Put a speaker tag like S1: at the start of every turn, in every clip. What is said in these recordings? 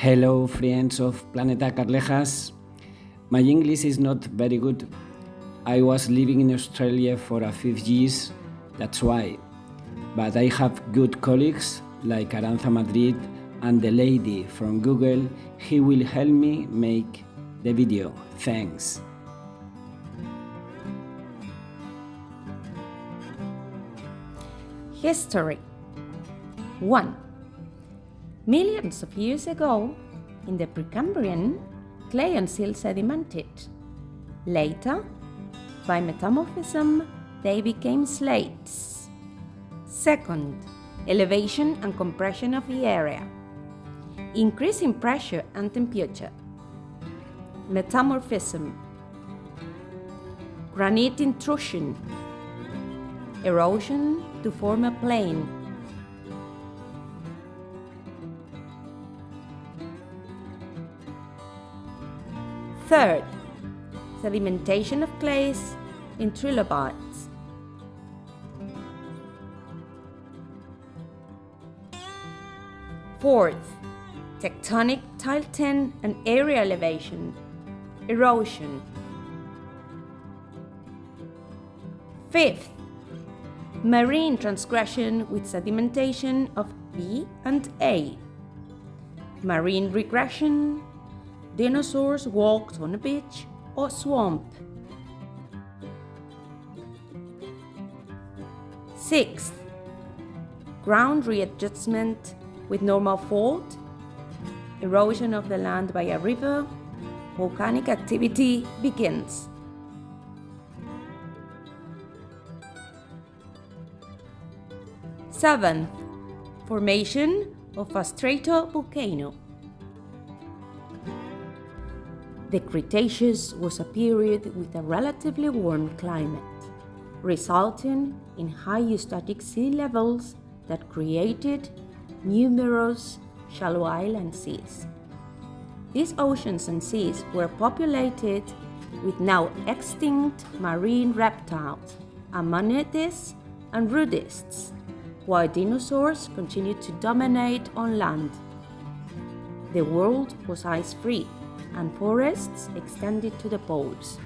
S1: Hello, friends of Planeta Carlejas. My English is not very good. I was living in Australia for a few years, that's why. But I have good colleagues like Aranza Madrid and the lady from Google. He will help me make the video. Thanks.
S2: History 1. Millions of years ago, in the Precambrian, clay and silt sedimented. Later, by metamorphism, they became slates. Second, elevation and compression of the area. Increase in pressure and temperature. Metamorphism. Granite intrusion. Erosion to form a plain. Third, sedimentation of clays in trilobites. Fourth, tectonic tilting and area elevation, erosion. Fifth, marine transgression with sedimentation of B and A. Marine regression, dinosaurs walked on a beach or swamp. Sixth, ground readjustment with normal fault, erosion of the land by a river, volcanic activity begins. Seventh, formation of a stratovolcano. The Cretaceous was a period with a relatively warm climate, resulting in high eustatic sea levels that created numerous shallow island seas. These oceans and seas were populated with now extinct marine reptiles, ammonites and rudists, while dinosaurs continued to dominate on land. The world was ice-free, and forests extended to the poles.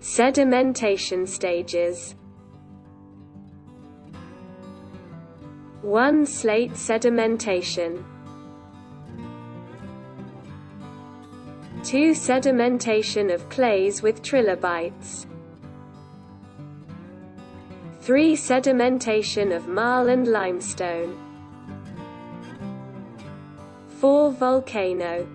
S3: Sedimentation stages 1. Slate sedimentation 2. Sedimentation of clays with trilobites 3. Sedimentation of marl and limestone 4. Volcano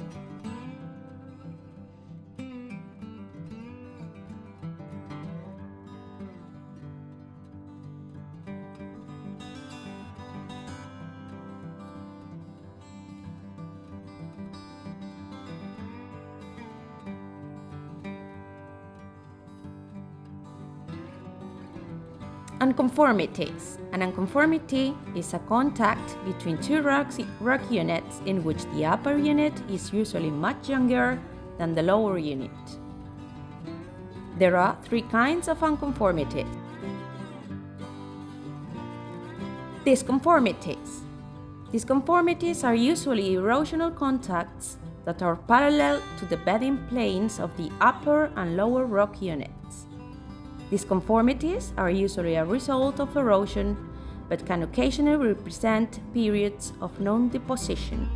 S2: Unconformities. An unconformity is a contact between two rocks, rock units in which the upper unit is usually much younger than the lower unit. There are three kinds of unconformities. Disconformities. Disconformities are usually erosional contacts that are parallel to the bedding planes of the upper and lower rock units. Disconformities are usually a result of erosion, but can occasionally represent periods of non-deposition.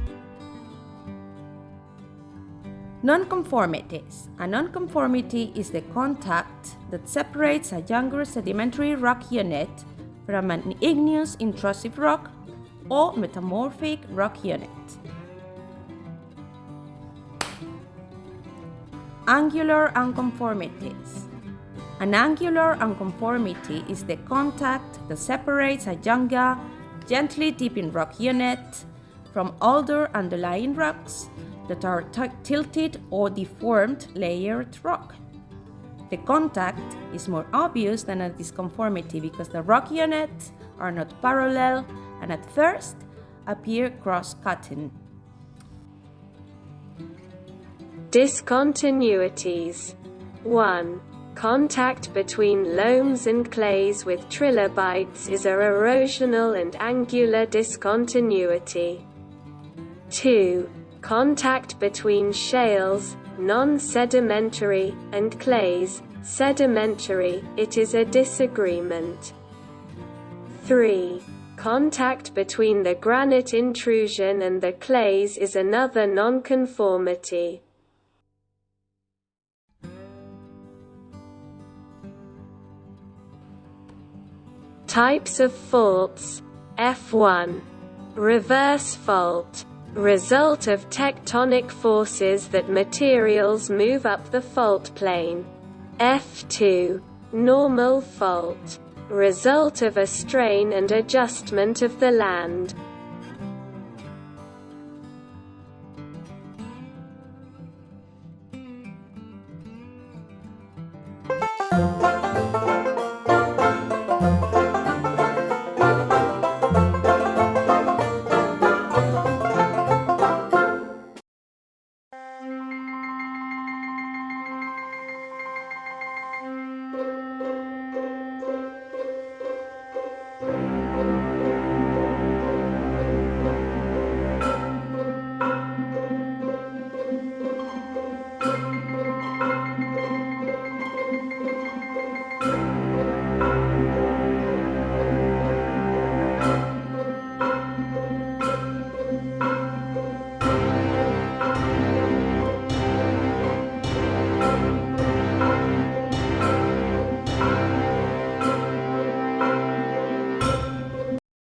S2: Nonconformities. A nonconformity is the contact that separates a younger sedimentary rock unit from an igneous intrusive rock or metamorphic rock unit. Angular unconformities. An angular unconformity is the contact that separates a younger, gently dipping rock unit from older underlying rocks that are tilted or deformed layered rock. The contact is more obvious than a disconformity because the rock units are not parallel and at first appear cross-cutting.
S3: Discontinuities 1. Contact between loams and clays with trilobites is a erosional and angular discontinuity. 2. Contact between shales, non-sedimentary, and clays, sedimentary, it is a disagreement. 3. Contact between the granite intrusion and the clays is another nonconformity. Types of faults F1. Reverse fault. Result of tectonic forces that materials move up the fault plane. F2. Normal fault. Result of a strain and adjustment of the land.